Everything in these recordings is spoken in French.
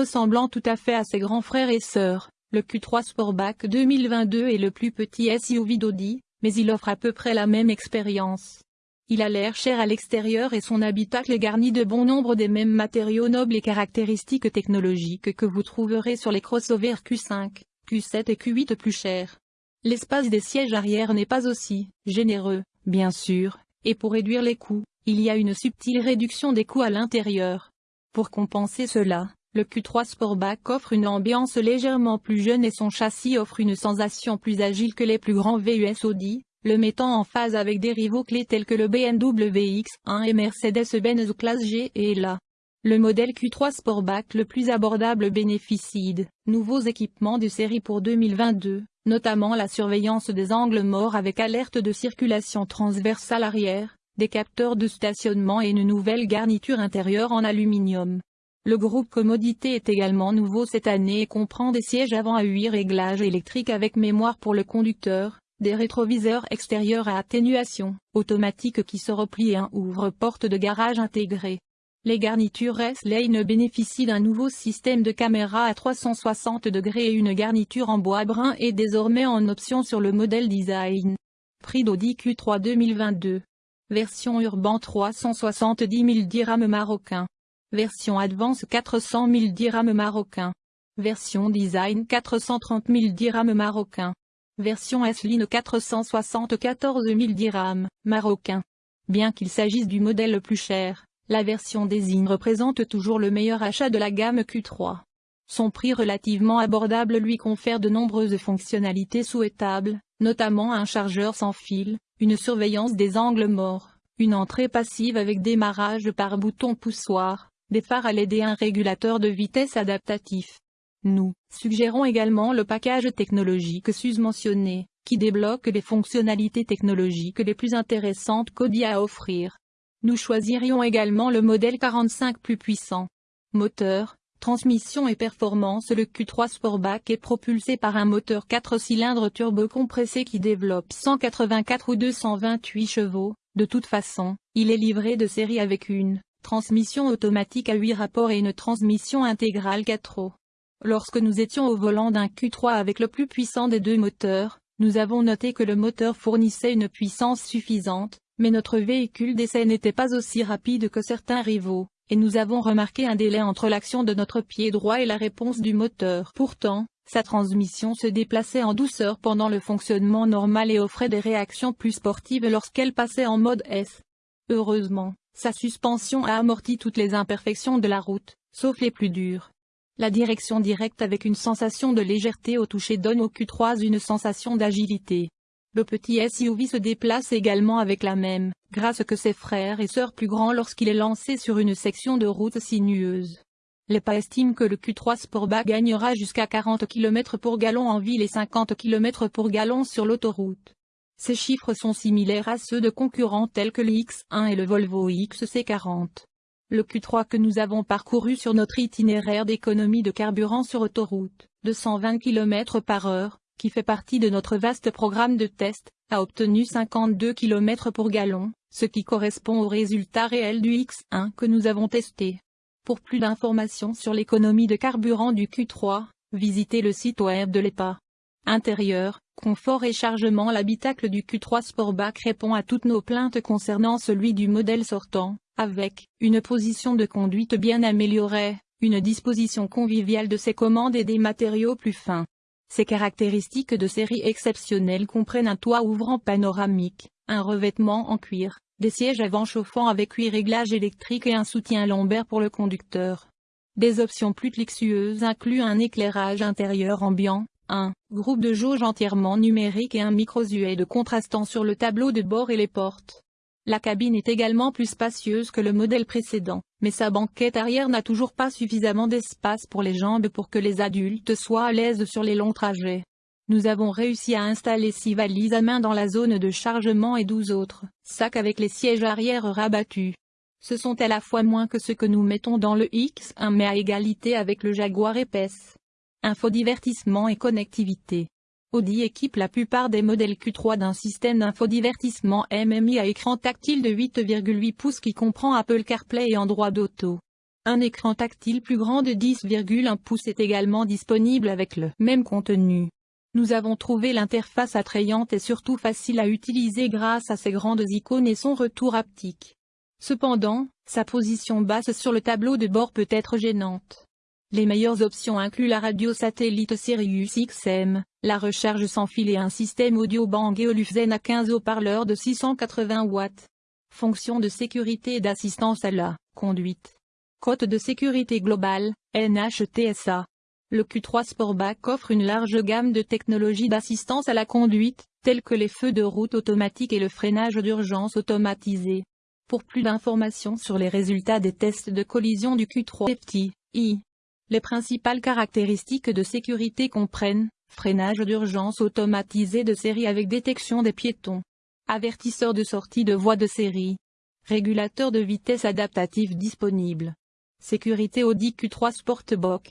ressemblant tout à fait à ses grands frères et sœurs, le Q3 Sportback 2022 est le plus petit SUV d'Audi, mais il offre à peu près la même expérience. Il a l'air cher à l'extérieur et son habitacle est garni de bon nombre des mêmes matériaux nobles et caractéristiques technologiques que vous trouverez sur les crossovers Q5, Q7 et Q8 plus chers. L'espace des sièges arrière n'est pas aussi généreux, bien sûr, et pour réduire les coûts, il y a une subtile réduction des coûts à l'intérieur. Pour compenser cela, le Q3 Sportback offre une ambiance légèrement plus jeune et son châssis offre une sensation plus agile que les plus grands VUS Audi, le mettant en phase avec des rivaux clés tels que le BMW X1 et Mercedes-Benz Classe G et la. Le modèle Q3 Sportback le plus abordable bénéficie de nouveaux équipements de série pour 2022, notamment la surveillance des angles morts avec alerte de circulation transversale arrière, des capteurs de stationnement et une nouvelle garniture intérieure en aluminium. Le groupe Commodité est également nouveau cette année et comprend des sièges avant à 8 réglages électriques avec mémoire pour le conducteur, des rétroviseurs extérieurs à atténuation automatique qui se replient et un ouvre-porte de garage intégré. Les garnitures S-Lane bénéficient d'un nouveau système de caméra à 360 degrés et une garniture en bois brun est désormais en option sur le modèle design. Prix d'Audi Q3 2022. Version Urban 370 000 dirhams marocains. Version Advance 400 000 dirhams marocains. Version Design 430 000 dirhams marocains. Version S-Line 474 000 dirhams, marocain. Bien qu'il s'agisse du modèle le plus cher, la version Design représente toujours le meilleur achat de la gamme Q3. Son prix relativement abordable lui confère de nombreuses fonctionnalités souhaitables, notamment un chargeur sans fil, une surveillance des angles morts, une entrée passive avec démarrage par bouton poussoir, des phares à LED et un régulateur de vitesse adaptatif. Nous suggérons également le package technologique sus-mentionné, qui débloque les fonctionnalités technologiques les plus intéressantes qu'Audi a à offrir. Nous choisirions également le modèle 45 plus puissant. Moteur, transmission et performance Le Q3 Sportback est propulsé par un moteur 4 cylindres turbo-compressé qui développe 184 ou 228 chevaux. De toute façon, il est livré de série avec une transmission automatique à 8 rapports et une transmission intégrale 4 roues. Lorsque nous étions au volant d'un Q3 avec le plus puissant des deux moteurs, nous avons noté que le moteur fournissait une puissance suffisante, mais notre véhicule d'essai n'était pas aussi rapide que certains rivaux, et nous avons remarqué un délai entre l'action de notre pied droit et la réponse du moteur. Pourtant, sa transmission se déplaçait en douceur pendant le fonctionnement normal et offrait des réactions plus sportives lorsqu'elle passait en mode S. Heureusement, sa suspension a amorti toutes les imperfections de la route, sauf les plus dures. La direction directe avec une sensation de légèreté au toucher donne au Q3 une sensation d'agilité. Le petit SUV se déplace également avec la même grâce que ses frères et sœurs plus grands lorsqu'il est lancé sur une section de route sinueuse. Les pas estiment que le Q3 Sportback gagnera jusqu'à 40 km pour gallon en ville et 50 km pour gallon sur l'autoroute. Ces chiffres sont similaires à ceux de concurrents tels que le X1 et le Volvo XC40. Le Q3 que nous avons parcouru sur notre itinéraire d'économie de carburant sur autoroute, de 120 km par heure, qui fait partie de notre vaste programme de test, a obtenu 52 km pour gallon, ce qui correspond au résultat réel du X1 que nous avons testé. Pour plus d'informations sur l'économie de carburant du Q3, visitez le site web de l'EPA. Intérieur, confort et chargement L'habitacle du Q3 Sportback répond à toutes nos plaintes concernant celui du modèle sortant, avec une position de conduite bien améliorée, une disposition conviviale de ses commandes et des matériaux plus fins. Ces caractéristiques de série exceptionnelles comprennent un toit ouvrant panoramique, un revêtement en cuir, des sièges avant chauffants avec huit réglages électriques et un soutien lombaire pour le conducteur. Des options plus luxueuses incluent un éclairage intérieur ambiant, un groupe de jauge entièrement numérique et un micro de contrastant sur le tableau de bord et les portes. La cabine est également plus spacieuse que le modèle précédent, mais sa banquette arrière n'a toujours pas suffisamment d'espace pour les jambes pour que les adultes soient à l'aise sur les longs trajets. Nous avons réussi à installer 6 valises à main dans la zone de chargement et 12 autres sacs avec les sièges arrière rabattus. Ce sont à la fois moins que ce que nous mettons dans le X1 mais à égalité avec le Jaguar épaisse. Infodivertissement et connectivité. Audi équipe la plupart des modèles Q3 d'un système d'infodivertissement MMI à écran tactile de 8,8 pouces qui comprend Apple CarPlay et Android Auto. Un écran tactile plus grand de 10,1 pouces est également disponible avec le même contenu. Nous avons trouvé l'interface attrayante et surtout facile à utiliser grâce à ses grandes icônes et son retour haptique. Cependant, sa position basse sur le tableau de bord peut être gênante. Les meilleures options incluent la radio satellite Sirius XM, la recharge sans fil et un système audio Bang Olufsen à 15 haut-parleurs de 680 watts. Fonction de sécurité et d'assistance à la conduite. Côte de sécurité globale, NHTSA. Le Q3 Sportback offre une large gamme de technologies d'assistance à la conduite, telles que les feux de route automatiques et le freinage d'urgence automatisé. Pour plus d'informations sur les résultats des tests de collision du Q3 FTI, les principales caractéristiques de sécurité comprennent, freinage d'urgence automatisé de série avec détection des piétons, avertisseur de sortie de voie de série, régulateur de vitesse adaptatif disponible, sécurité Audi Q3 Sportbox,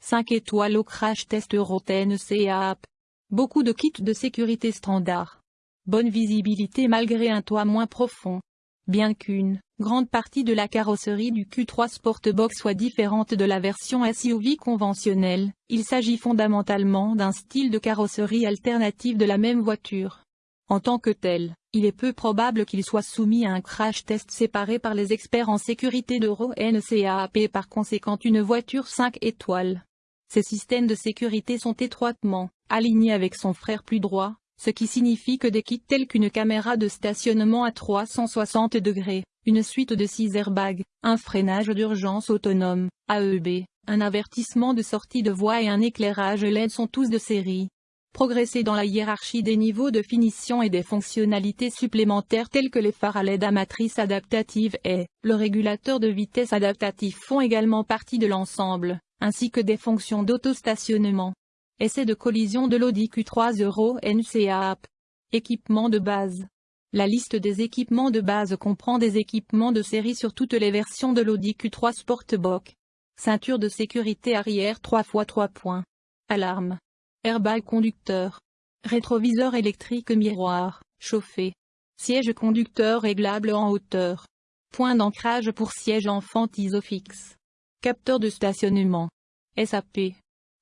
5 étoiles au crash test Euro CAP, beaucoup de kits de sécurité standard, bonne visibilité malgré un toit moins profond, bien qu'une grande partie de la carrosserie du Q3 Sportbox soit différente de la version SUV conventionnelle, il s'agit fondamentalement d'un style de carrosserie alternative de la même voiture. En tant que tel, il est peu probable qu'il soit soumis à un crash test séparé par les experts en sécurité d'Euro NCAP et par conséquent une voiture 5 étoiles. Ces systèmes de sécurité sont étroitement alignés avec son frère plus droit, ce qui signifie que des kits tels qu'une caméra de stationnement à 360 degrés, une suite de 6 airbags, un freinage d'urgence autonome, AEB, un avertissement de sortie de voie et un éclairage LED sont tous de série. Progresser dans la hiérarchie des niveaux de finition et des fonctionnalités supplémentaires telles que les phares à LED à matrice adaptative et le régulateur de vitesse adaptatif font également partie de l'ensemble, ainsi que des fonctions d'autostationnement. Essai de collision de l'Audi Q3 Euro NCAP. Équipement de base. La liste des équipements de base comprend des équipements de série sur toutes les versions de l'Audi Q3 Sportback. Ceinture de sécurité arrière 3 x 3 points. Alarme. Airbag conducteur. Rétroviseur électrique miroir, chauffé. Siège conducteur réglable en hauteur. Point d'ancrage pour siège enfant isofix. Capteur de stationnement. SAP.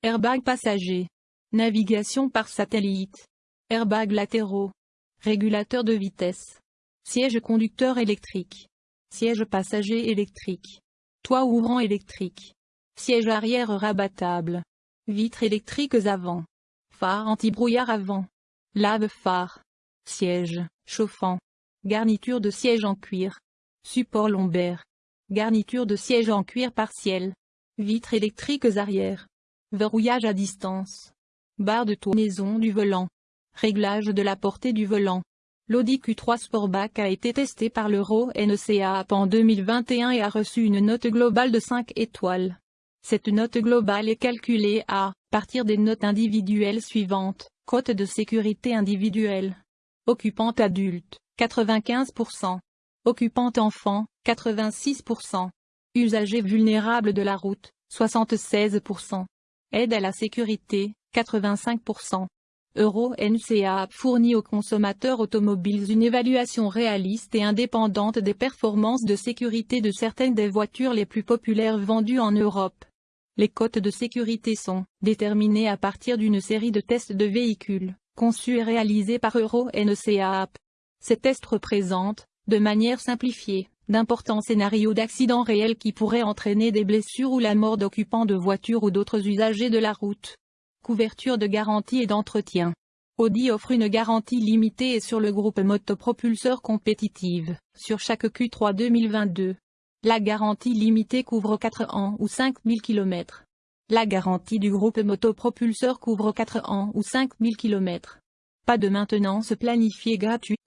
Airbag passager. Navigation par satellite. Airbag latéraux. Régulateur de vitesse. Siège conducteur électrique. Siège passager électrique. Toit ouvrant électrique. Siège arrière rabattable. Vitres électriques avant. Phare anti-brouillard avant. Lave-phare. Siège, chauffant. Garniture de siège en cuir. Support lombaire. Garniture de siège en cuir partiel. Vitres électriques arrière. Verrouillage à distance. Barre de tournaison du volant. Réglage de la portée du volant. L'Audi Q3 Sportback a été testé par l'Euro NCAP en 2021 et a reçu une note globale de 5 étoiles. Cette note globale est calculée à partir des notes individuelles suivantes. Cote de sécurité individuelle. Occupante adulte, 95%. Occupante enfant, 86%. Usager vulnérable de la route, 76%. Aide à la sécurité, 85%. Euro NCA fournit aux consommateurs automobiles une évaluation réaliste et indépendante des performances de sécurité de certaines des voitures les plus populaires vendues en Europe. Les cotes de sécurité sont déterminées à partir d'une série de tests de véhicules, conçus et réalisés par Euro NCAP. Ces tests représentent, de manière simplifiée, d'importants scénarios d'accidents réels qui pourraient entraîner des blessures ou la mort d'occupants de voitures ou d'autres usagers de la route. Couverture de garantie et d'entretien. Audi offre une garantie limitée et sur le groupe motopropulseur compétitive, sur chaque Q3 2022. La garantie limitée couvre 4 ans ou 5000 km. La garantie du groupe motopropulseur couvre 4 ans ou 5000 km. Pas de maintenance planifiée gratuite.